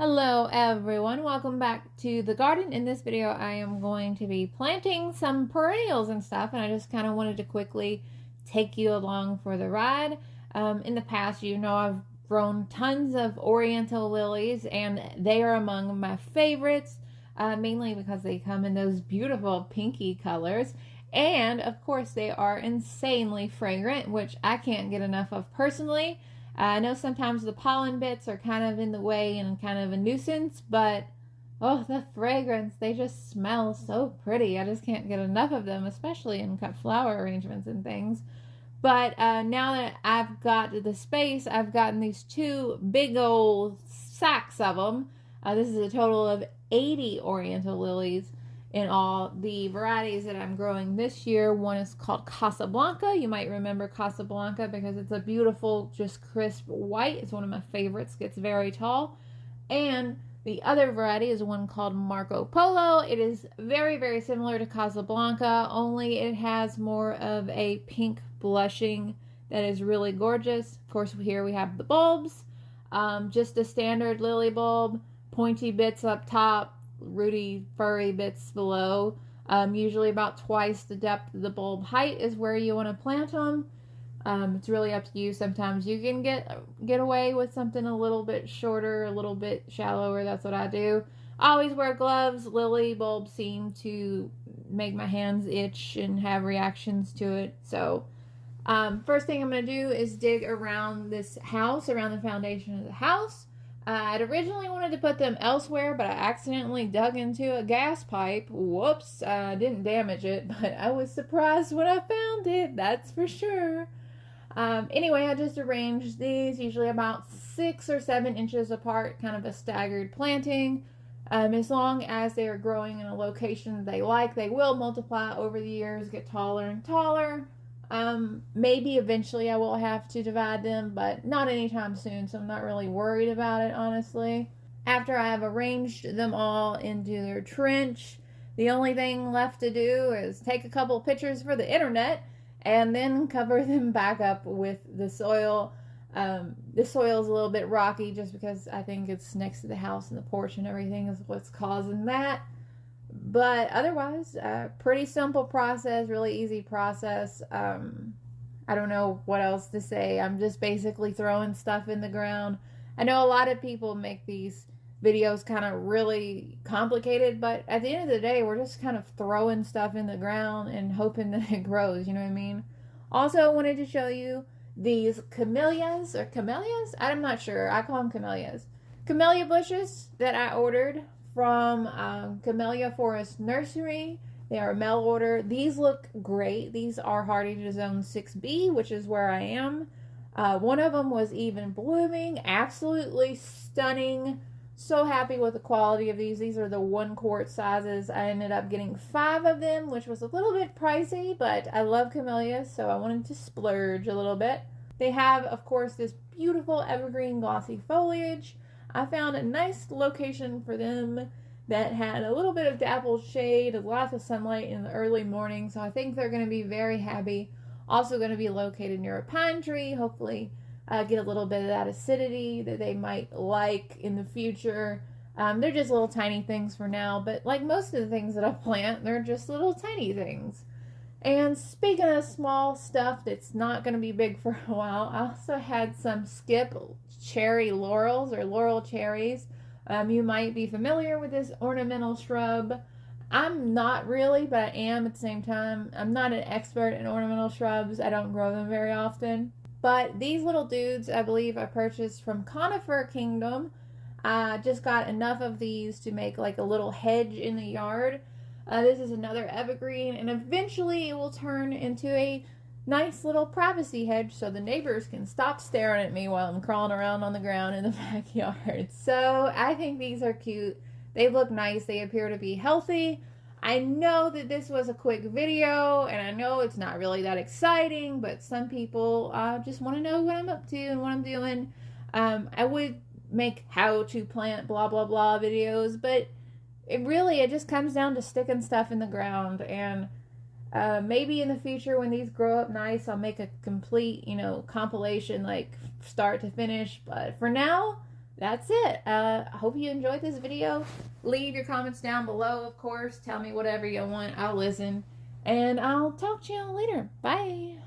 Hello everyone, welcome back to the garden. In this video I am going to be planting some perennials and stuff and I just kind of wanted to quickly take you along for the ride. Um, in the past you know I've grown tons of oriental lilies and they are among my favorites uh, mainly because they come in those beautiful pinky colors and of course they are insanely fragrant which I can't get enough of personally. I know sometimes the pollen bits are kind of in the way and kind of a nuisance, but oh, the fragrance, they just smell so pretty. I just can't get enough of them, especially in cut flower arrangements and things. But uh, now that I've got the space, I've gotten these two big old sacks of them. Uh, this is a total of 80 oriental lilies in all the varieties that I'm growing this year. One is called Casablanca. You might remember Casablanca because it's a beautiful, just crisp white. It's one of my favorites, gets very tall. And the other variety is one called Marco Polo. It is very, very similar to Casablanca, only it has more of a pink blushing that is really gorgeous. Of course, here we have the bulbs. Um, just a standard lily bulb, pointy bits up top, rooty, furry bits below. Um, usually about twice the depth of the bulb height is where you want to plant them. Um, it's really up to you. Sometimes you can get get away with something a little bit shorter, a little bit shallower. That's what I do. Always wear gloves. Lily bulbs seem to make my hands itch and have reactions to it. So um, first thing I'm going to do is dig around this house, around the foundation of the house. I'd originally wanted to put them elsewhere, but I accidentally dug into a gas pipe. Whoops, I didn't damage it, but I was surprised when I found it, that's for sure. Um, anyway, I just arranged these, usually about six or seven inches apart, kind of a staggered planting. Um, as long as they are growing in a location they like, they will multiply over the years, get taller and taller. Um, maybe eventually I will have to divide them, but not anytime soon, so I'm not really worried about it, honestly. After I have arranged them all into their trench, the only thing left to do is take a couple pictures for the internet and then cover them back up with the soil. Um, the soil is a little bit rocky just because I think it's next to the house and the porch and everything is what's causing that but otherwise, uh, pretty simple process, really easy process. Um, I don't know what else to say. I'm just basically throwing stuff in the ground. I know a lot of people make these videos kind of really complicated, but at the end of the day, we're just kind of throwing stuff in the ground and hoping that it grows, you know what I mean? Also, I wanted to show you these camellias or camellias? I'm not sure. I call them camellias. Camellia bushes that I ordered from um, Camellia Forest Nursery. They are a mail order. These look great. These are hardy to zone 6B, which is where I am. Uh, one of them was even blooming. Absolutely stunning. So happy with the quality of these. These are the one quart sizes. I ended up getting five of them, which was a little bit pricey, but I love camellias, so I wanted to splurge a little bit. They have, of course, this beautiful evergreen glossy foliage. I found a nice location for them that had a little bit of dappled shade, lots of sunlight in the early morning, so I think they're going to be very happy. Also going to be located near a pine tree, hopefully uh, get a little bit of that acidity that they might like in the future. Um, they're just little tiny things for now, but like most of the things that I plant, they're just little tiny things. And speaking of small stuff that's not going to be big for a while, I also had some skip cherry laurels or laurel cherries. Um, you might be familiar with this ornamental shrub. I'm not really, but I am at the same time. I'm not an expert in ornamental shrubs. I don't grow them very often. But these little dudes, I believe I purchased from Conifer Kingdom. I just got enough of these to make like a little hedge in the yard. Uh, this is another evergreen, and eventually it will turn into a nice little privacy hedge so the neighbors can stop staring at me while I'm crawling around on the ground in the backyard. So I think these are cute. They look nice. They appear to be healthy. I know that this was a quick video and I know it's not really that exciting, but some people uh, just want to know what I'm up to and what I'm doing. Um, I would make how to plant blah blah blah videos, but it really it just comes down to sticking stuff in the ground and uh, maybe in the future when these grow up nice, I'll make a complete, you know, compilation like start to finish. But for now, that's it. Uh, I hope you enjoyed this video. Leave your comments down below, of course. Tell me whatever you want. I'll listen. And I'll talk to y'all later. Bye.